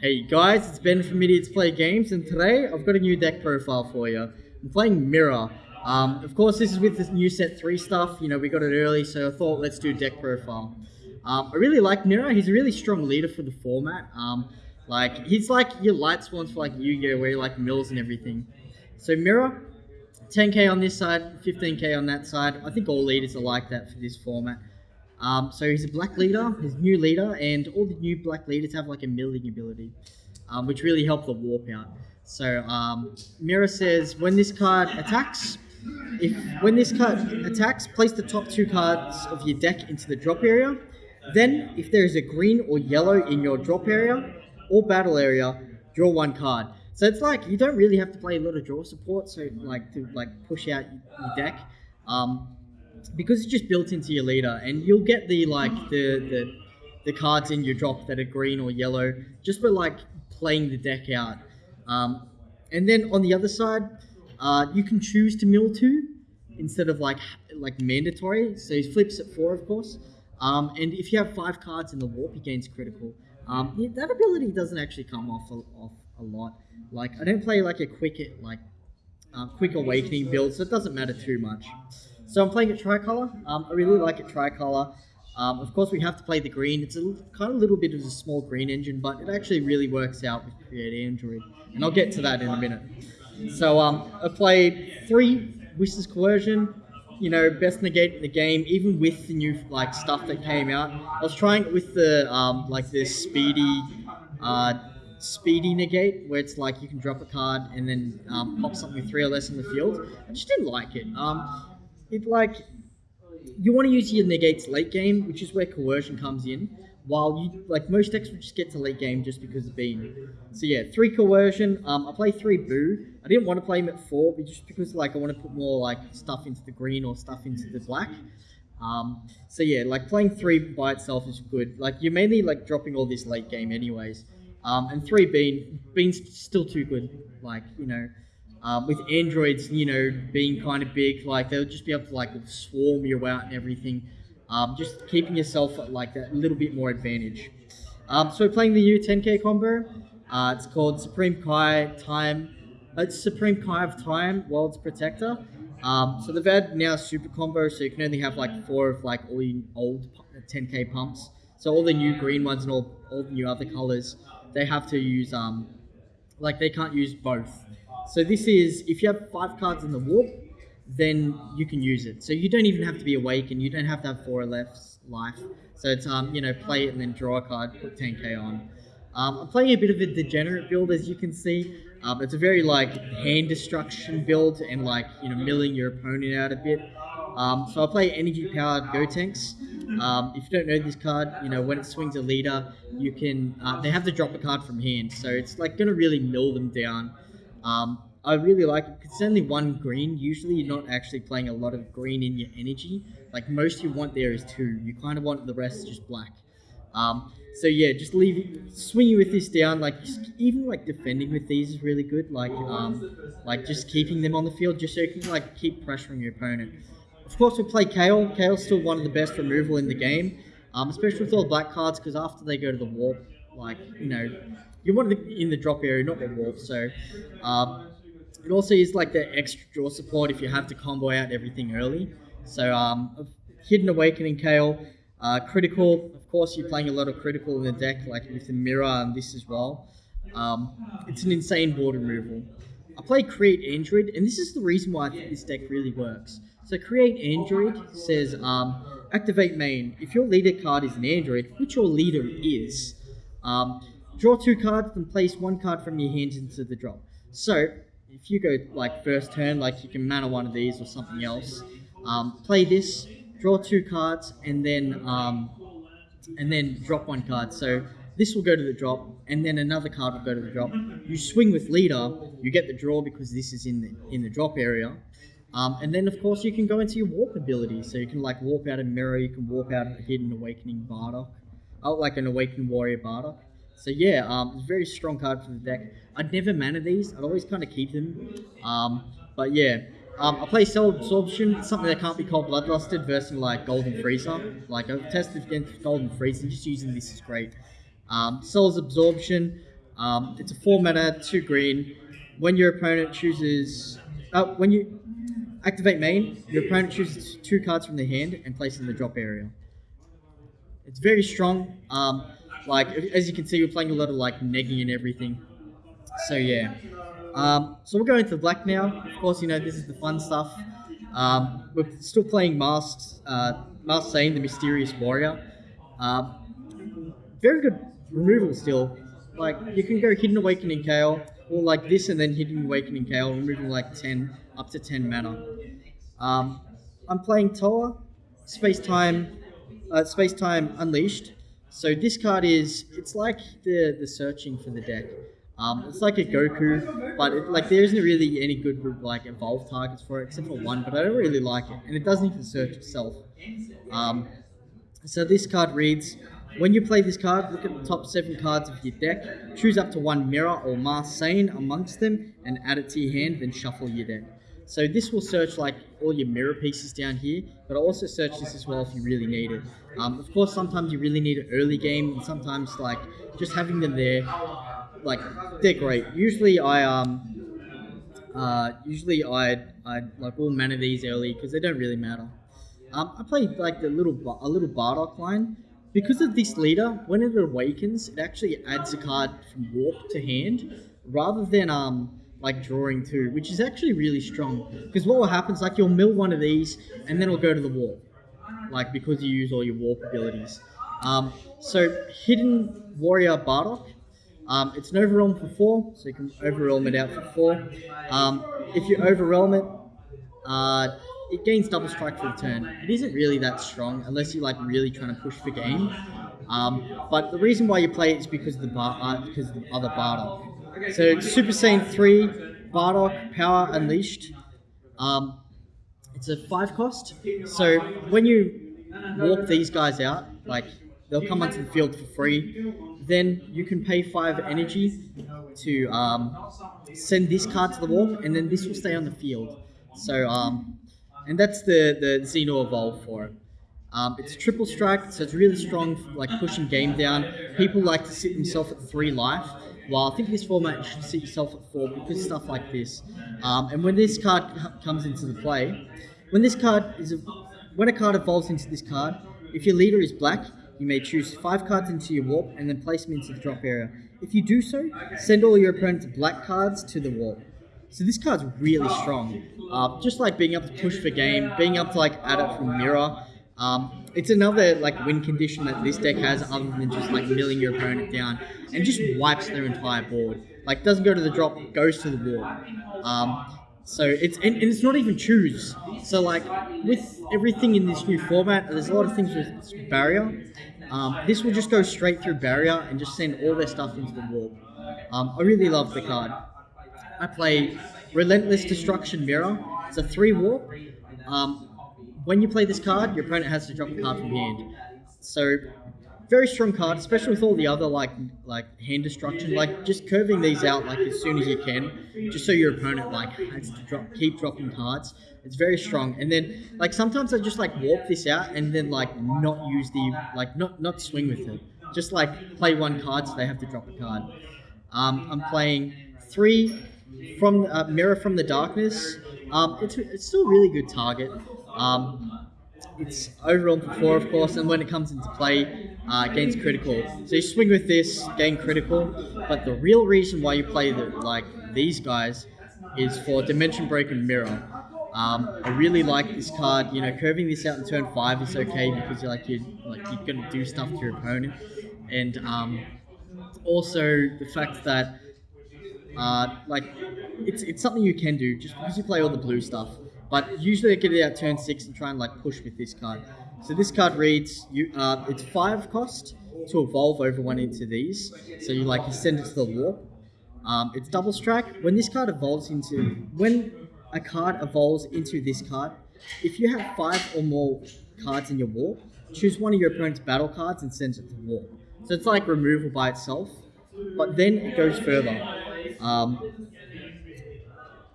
Hey guys, it's Ben from Idiots Play Games, and today I've got a new deck profile for you. I'm playing Mira. Um, of course, this is with this new set 3 stuff. You know, we got it early, so I thought let's do deck profile. Um, I really like Mira. He's a really strong leader for the format. Um, like, he's like your Lightsworns for like Yu-Gi-Oh! where you like mills and everything. So Mira, 10k on this side, 15k on that side. I think all leaders are like that for this format. Um, so he's a black leader, his new leader, and all the new black leaders have like a milling ability, um, which really help the warp out. So um, Mira says when this card attacks, if when this card attacks, place the top two cards of your deck into the drop area. Then, if there is a green or yellow in your drop area or battle area, draw one card. So it's like you don't really have to play a lot of draw support, so like to like push out your deck. Um, because it's just built into your leader, and you'll get the like the the, the cards in your drop that are green or yellow just for like playing the deck out. Um, and then on the other side, uh, you can choose to mill two instead of like like mandatory. So he flips at four, of course. Um, and if you have five cards in the warp, he gains critical. Um, that ability doesn't actually come off a, off a lot. Like I don't play like a quick like uh, quick awakening build, so it doesn't matter too much. So I'm playing a tricolor. Um, I really like a tricolor. Um, of course, we have to play the green. It's a kind of little bit of a small green engine, but it actually really works out with Create Android, and I'll get to that in a minute. So um, I played three Whis's Coercion. You know, best negate in the game, even with the new like stuff that came out. I was trying it with the um, like this speedy, uh, speedy negate, where it's like you can drop a card and then um, pop something three or less in the field. I just didn't like it. Um, it like you want to use your negates late game, which is where coercion comes in. While you like most decks would just get to late game just because of being. So yeah, three coercion. Um, I play three boo. I didn't want to play him at four, but just because like I want to put more like stuff into the green or stuff into the black. Um, so yeah, like playing three by itself is good. Like you're mainly like dropping all this late game anyways. Um, and three bean bean's still too good. Like you know, um, with androids, you know, being kind of big, like they'll just be able to like swarm you out and everything. Um, just keeping yourself at like that little bit more advantage. Um, so we're playing the U10K combo. Uh, it's called Supreme Kai Time. Uh, it's Supreme Kai of Time, World's Protector. Um, so they've had now super combo, so you can only have like four of like all the old 10K pumps. So all the new green ones and all, all the new other colors, they have to use um, like they can't use both. So this is, if you have five cards in the warp, then you can use it. So you don't even have to be awake and you don't have to have four left life. So it's, um, you know, play it and then draw a card, put 10k on. Um, I'm playing a bit of a degenerate build, as you can see. Um, it's a very, like, hand destruction build and, like, you know, milling your opponent out a bit. Um, so I play energy-powered Gotenks. Um, if you don't know this card, you know, when it swings a leader, you can, uh, they have to drop a card from hand. So it's, like, going to really mill them down. Um, I really like it because it's only one green. Usually, you're not actually playing a lot of green in your energy. Like most you want there is two. You kind of want the rest just black. Um, so yeah, just leave swinging with this down. Like even like defending with these is really good. Like um, like just keeping them on the field just so you can like keep pressuring your opponent. Of course, we play Kale. Kale's still one of the best removal in the game, um, especially with all black cards because after they go to the warp, like you know, you want it in the drop area, not the warp. So. Um, it also is like the extra draw support if you have to combo out everything early. So um, Hidden Awakening Kale, uh, Critical, of course you're playing a lot of Critical in the deck, like with the Mira and this as well. Um, it's an insane board removal. I play Create Android, and this is the reason why I think this deck really works. So Create Android says, um, activate main. If your leader card is an Android, which your leader is, um, draw two cards and place one card from your hand into the drop. So if you go like first turn, like you can mana one of these or something else. Um, play this, draw two cards, and then um, and then drop one card. So this will go to the drop, and then another card will go to the drop. You swing with leader, you get the draw because this is in the in the drop area. Um, and then of course you can go into your warp ability. So you can like warp out a Mira, you can warp out a hidden awakening Bardock. Oh, like an awakened warrior Bardock. So yeah, um, it's a very strong card for the deck. I'd never mana these. I'd always kind of keep them. Um, but yeah, um, I play Cell Absorption. Something that can't be called Bloodlusted versus like Golden Frieza. Like I've tested against Golden Frieza. Just using this is great. Um, Cell's Absorption. Um, it's a four mana, two green. When your opponent chooses, uh, when you activate main, your opponent chooses two cards from their hand and places in the drop area. It's very strong. Um, like as you can see, we're playing a lot of like negging and everything. So yeah. Um, so we're going to black now. Of course, you know this is the fun stuff. Um, we're still playing Masks, uh, Masked Saiyan, the Mysterious Warrior. Uh, very good removal still. Like you can go Hidden Awakening kale or like this and then Hidden Awakening kale, removing like ten up to ten mana. Um, I'm playing Towa, Space Time, uh, Space Time Unleashed. So this card is it's like the the searching for the deck. Um, it's like a Goku, but it, like there isn't really any good like evolved targets for it except for one. But I don't really like it, and it doesn't even search itself. Um, so this card reads: When you play this card, look at the top seven cards of your deck, choose up to one Mira or Masked Saiyan amongst them, and add it to your hand. Then shuffle your deck. So this will search like all your Mira pieces down here, but I'll also search this as well if you really need it. Um, of course, sometimes you really need an early game, and sometimes like just having them there like they're great. Usually I um uh usually I I like all mana these early because they don't really matter. Um, I play like the little a little Bardock line because of this leader. When it awakens, it actually adds a card from warp to hand rather than um like drawing two, which is actually really strong. Because what will happen is like you'll mill one of these and then it'll go to the warp, like because you use all your warp abilities. Um, so hidden warrior Bardock um, it's an overwhelm for four, so you can overwhelm it out for four. Um, if you overwhelm it, uh, it gains double strike for the turn. It isn't really that strong unless you're like really trying to push for game. Um, but the reason why you play it is because of the bar, uh, because of the other Bardock. So Super Saiyan three Bardock Power Unleashed. Um, it's a five cost. So when you walk these guys out, like they'll come onto the field for free then you can pay five energy to um, send this card to the wall, and then this will stay on the field. So, um, and that's the the Xeno Evolve for it. Um, it's triple strike, so it's really strong, like pushing game down. People like to sit themselves at three life. Well, I think this format should sit yourself at four because stuff like this. Um, and when this card comes into the play, when this card is a, when a card evolves into this card, if your leader is black, you may choose five cards into your warp and then place them into the drop area. If you do so, send all your opponent's black cards to the warp. So this card's really strong. Uh, just like being able to push for game, being able to like add it from Mira. Um, it's another like win condition that this deck has other than just like milling your opponent down and just wipes their entire board. Like doesn't go to the drop, goes to the warp. Um, so it's and, and, it's not even choose. So like with everything in this new format, there's a lot of things with barrier. Um, this will just go straight through barrier and just send all their stuff into the wall. Um, I really love the card. I play Relentless Destruction Mira. It's a three warp. Um, when you play this card, your opponent has to drop a card from hand. So very strong card, especially with all the other like like hand destruction. Like just curving these out like as soon as you can, just so your opponent like has to drop keep dropping cards. It's very strong. And then like sometimes I just like warp this out and then like not use the like not not swing with it. Just like play one card so they have to drop a card. Um, I'm playing three from uh, Mira from the Darkness. Um, it's, it's still a really good target. Um, it's overall for four, of course, and when it comes into play, uh, gains critical. So you swing with this, gain critical, but the real reason why you play the, like these guys is for Dimension Break and Mira. Um, I really like this card. You know, curving this out in turn five is okay because you're like you like you're gonna do stuff to your opponent, and um, also the fact that uh, like it's it's something you can do just because you play all the blue stuff. But usually I get it out turn six and try and like push with this card. So this card reads you uh, it's five cost to evolve over one into these. So you like you send it to the warp. Um, it's double strike. When this card evolves into when a card evolves into this card. If you have five or more cards in your warp, choose one of your opponent's battle cards and send it to the warp. So it's like removal by itself, but then it goes further. Um,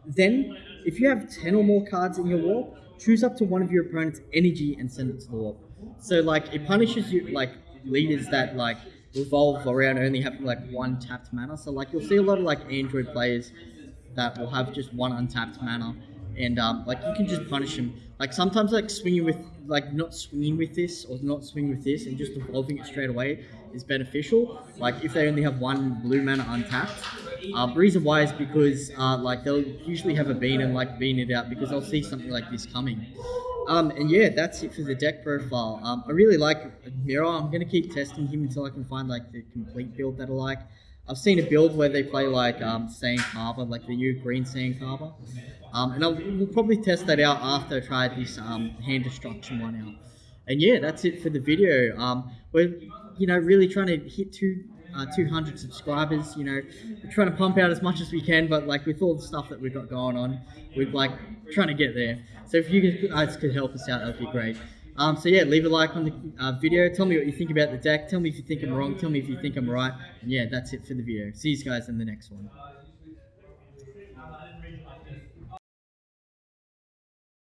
then, if you have 10 or more cards in your warp, choose up to one of your opponent's energy and send it to the warp. So like it punishes you like leaders that like revolve around only having like one tapped mana. So like you'll see a lot of like Android players that will have just one untapped mana, and um, like you can just punish them. Like sometimes like swinging with like not swinging with this or not swinging with this and just evolving it straight away is beneficial. Like if they only have one blue mana untapped. Uh, reason why is because uh, like they'll usually have a bean and like bean it out because they'll see something like this coming. Um, and yeah, that's it for the deck profile. Um, I really like Mira. I'm gonna keep testing him until I can find like the complete build that I like. I've seen a build where they play like um, Sand Carver, like the new green Sand Carver. Um, and I'll, we'll probably test that out after I try this um, hand destruction one out. And yeah, that's it for the video. Um, we're you know really trying to hit two uh, 200 subscribers. You know, we're trying to pump out as much as we can, but like with all the stuff that we've got going on, we're like trying to get there. So if you guys could help us out, that'd be great. Um, so yeah, leave a like on the uh, video. Tell me what you think about the deck. Tell me if you think I'm wrong. Tell me if you think I'm right. And yeah, that's it for the video. See you guys in the next one.